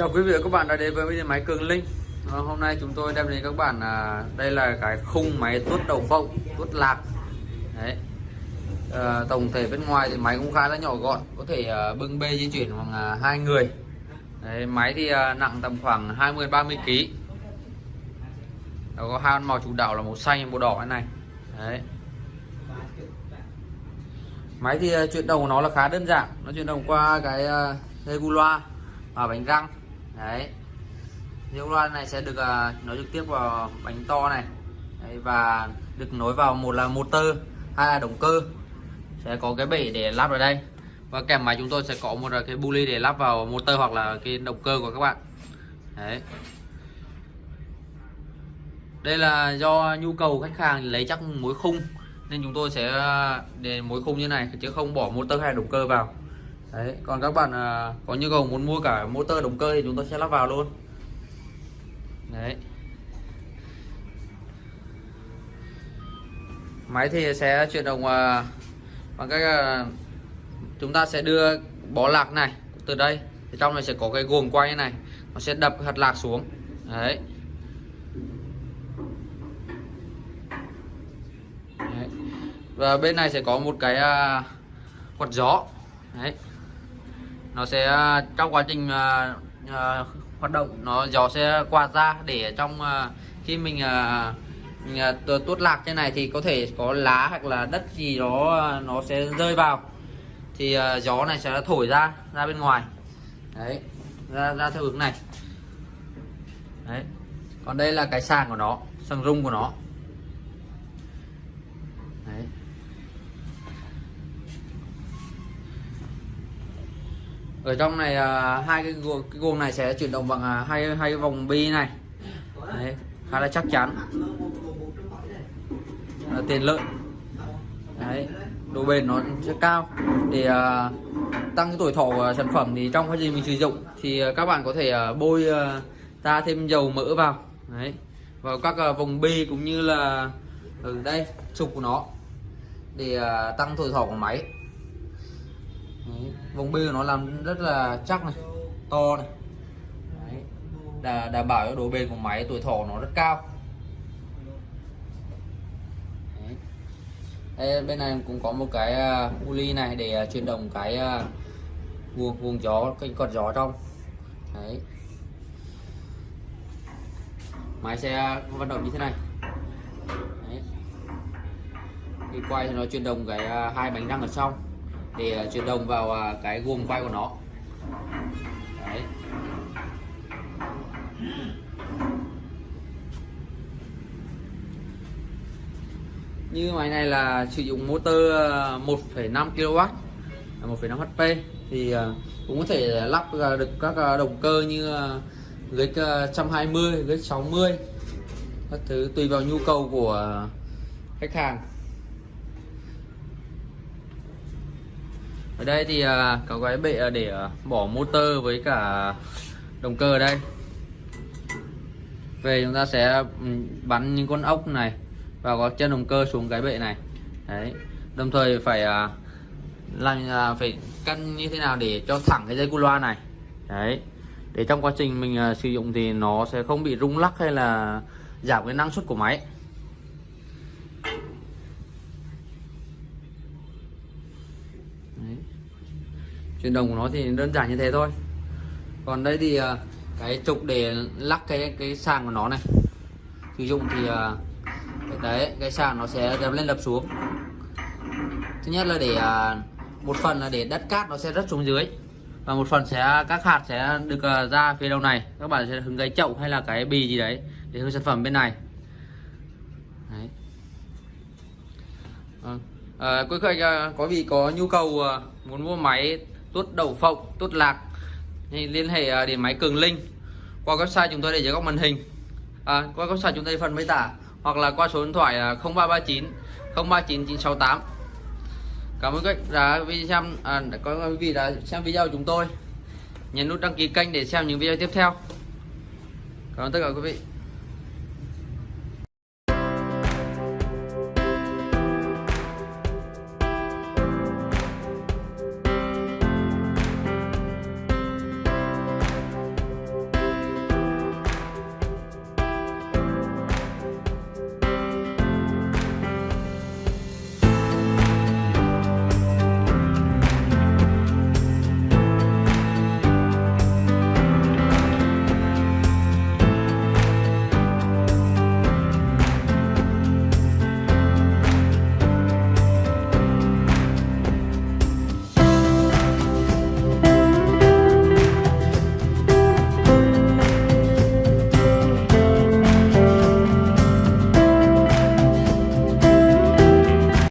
Chào quý vị và các bạn đã đến với video máy Cường Linh. Ờ, hôm nay chúng tôi đem đến các bạn là đây là cái khung máy tuốt đầu phộng, tuốt lạc. Đấy. À, Tổng thể bên ngoài thì máy cũng khá là nhỏ gọn Có thể à, bưng bê di chuyển bằng à, hai người. Đấy, Máy thì à, nặng tầm khoảng 20-30 kg Nó có hai con màu chủ đạo là màu xanh và màu đỏ cái này. Đấy. Máy thì à, chuyển động của nó là khá đơn giản. Nó chuyển động qua cái à, dây gu loa và bánh răng đấy. Dây loa này sẽ được uh, nối trực tiếp vào bánh to này. Đấy, và được nối vào một là motor hai là động cơ. Sẽ có cái bể để lắp ở đây. Và kèm máy chúng tôi sẽ có một cái bu ly để lắp vào motor hoặc là cái động cơ của các bạn. Đấy. Đây là do nhu cầu khách hàng lấy chắc mối khung. Nên chúng tôi sẽ à, để mối khung như này chứ không bỏ motor hay động cơ vào đấy còn các bạn à, có nhu cầu muốn mua cả motor động cơ thì chúng tôi sẽ lắp vào luôn. Đấy. Máy thì sẽ chuyển động à, bằng cách à, chúng ta sẽ đưa bó lạc này từ đây. Thì trong này sẽ có cái guồng quay này nó sẽ đập hạt lạc xuống. Đấy. Đấy. và bên này sẽ có một cái uh, quạt gió. Đấy nó sẽ à, trong quá trình uh, uh, hoạt động nó gió sẽ quạt ra để trong uh, khi mình uh, mình, uh, tuốt lạc trên này thì có thể có lá hoặc là đất gì đó uh, nó sẽ rơi vào. Thì uh, gió này sẽ thổi ra ra bên ngoài. Đấy ra ra theo hướng này. Đấy còn đây là cái sàn của nó sàng rung của nó. Đấy. Ở trong này à, hai cái guồng, cái guồng này sẽ chuyển động bằng à, hai hai cái vòng bi này. Đấy, khá là chắc chắn. Là tiền lợi. Đấy, độ bền nó sẽ cao. Để à, tăng cái tuổi thọ của sản phẩm thì trong quá trình mình sử dụng thì à, các bạn có thể à, bôi à, ta thêm dầu mỡ vào. Đấy, vào các à, vòng bi cũng như là ở đây trục của nó để à, tăng tuổi thọ của máy. Ừ, Đấy. vòng bi của nó làm rất là chắc này to này Đấy. Đà, đảm bảo cho độ bền của máy tuổi thọ nó rất cao Đấy. Đây, bên này cũng có một cái uh, uli này để uh, chuyển động cái uh, vuông vuông gió cái cột gió trong Đấy. máy sẽ vận động như thế này Đấy. khi quay thì nó chuyển động cái uh, hai bánh răng ở trong để ờ, chuyển đồng vào ờ, cái guồng quay của nó. Đấy. như máy này là sử dụng motor 1,5 kW 1,5 HP thì ờ, cũng có thể lắp được các động cơ như GX 120, GX 60 các thứ tùy vào nhu cầu của khách hàng. Ở đây thì à, có cái bệ à, để à, bỏ motor với cả động cơ ở đây. Về chúng ta sẽ bắn những con ốc này và có chân động cơ xuống cái bệ này. Đấy. Đồng thời phải làm phải căn như thế nào để cho thẳng cái dây cu loa này. Đấy. Để trong quá trình mình sử dụng thì nó sẽ không bị rung lắc hay là giảm cái năng suất của máy. Chuyển động của nó thì đơn giản như thế thôi. Còn đây thì à, cái trục để lắc cái cái sàn của nó này. Sử dụng thì à, đấy cái sàn nó sẽ đập lên đập xuống. Thứ nhất là để à, một phần là để đất cát nó sẽ rớt xuống dưới. Và một phần sẽ các hạt sẽ được ra phía đầu này. Các bạn sẽ hứng cái chậu hay là cái bì gì đấy để hứng sản phẩm bên này. Đấy. Vâng. À, quý khách có vị có nhu cầu muốn mua máy tuốt đầu phộng tuốt lạc. Thì liên hệ à, điện đến máy cường linh. Qua website chúng tôi để dưới góc màn hình. À, qua website chúng tôi phần mô tả. Hoặc là qua số điện thoại 0339 039 968 cảm ơn các đã xem à, có quý vị đã xem video của chúng tôi. Nhấn nút đăng ký kênh để xem những video tiếp theo. Cảm ơn tất cả quý vị.